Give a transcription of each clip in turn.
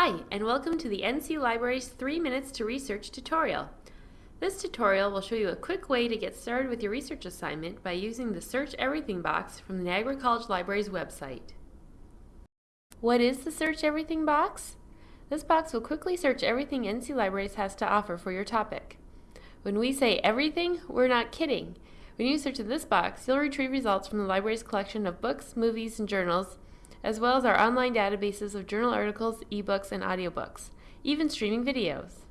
Hi, and welcome to the NC Library's 3 Minutes to Research tutorial. This tutorial will show you a quick way to get started with your research assignment by using the Search Everything box from the Niagara College Library's website. What is the Search Everything box? This box will quickly search everything NC Libraries has to offer for your topic. When we say everything, we're not kidding. When you search in this box, you'll retrieve results from the library's collection of books, movies, and journals, as well as our online databases of journal articles, ebooks, and audiobooks, even streaming videos.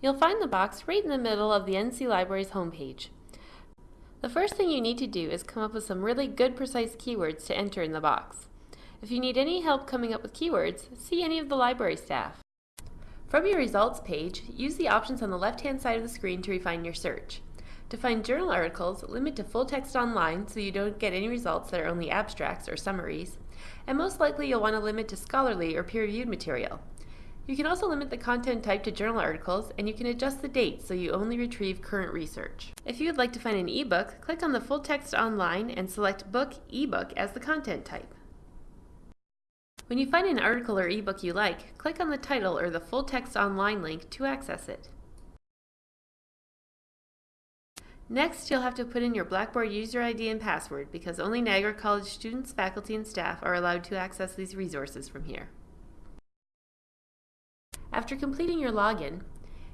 You'll find the box right in the middle of the NC Library's homepage. The first thing you need to do is come up with some really good precise keywords to enter in the box. If you need any help coming up with keywords, see any of the library staff. From your results page, use the options on the left-hand side of the screen to refine your search. To find journal articles, limit to full text online so you don't get any results that are only abstracts or summaries, and most likely you'll want to limit to scholarly or peer-reviewed material. You can also limit the content type to journal articles, and you can adjust the date so you only retrieve current research. If you would like to find an ebook, click on the full text online and select Book ebook as the content type. When you find an article or ebook you like, click on the title or the full text online link to access it. Next, you'll have to put in your Blackboard user ID and password because only Niagara College students, faculty, and staff are allowed to access these resources from here. After completing your login,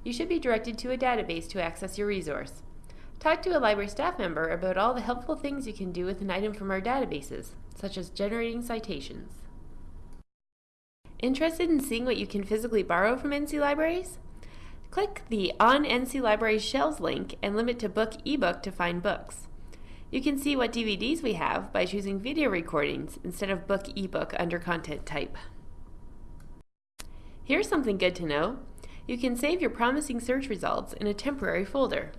you should be directed to a database to access your resource. Talk to a library staff member about all the helpful things you can do with an item from our databases, such as generating citations. Interested in seeing what you can physically borrow from NC Libraries? Click the On NC Library Shelves link and limit to Book ebook to find books. You can see what DVDs we have by choosing video recordings instead of Book ebook under content type. Here's something good to know. You can save your promising search results in a temporary folder.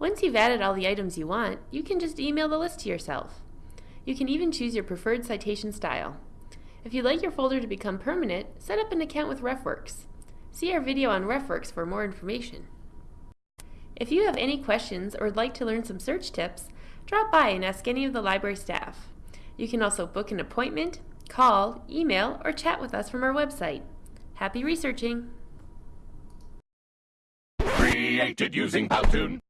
Once you've added all the items you want, you can just email the list to yourself. You can even choose your preferred citation style. If you'd like your folder to become permanent, set up an account with RefWorks. See our video on RefWorks for more information. If you have any questions or would like to learn some search tips, drop by and ask any of the library staff. You can also book an appointment, call, email, or chat with us from our website. Happy researching! Created using Powtoon.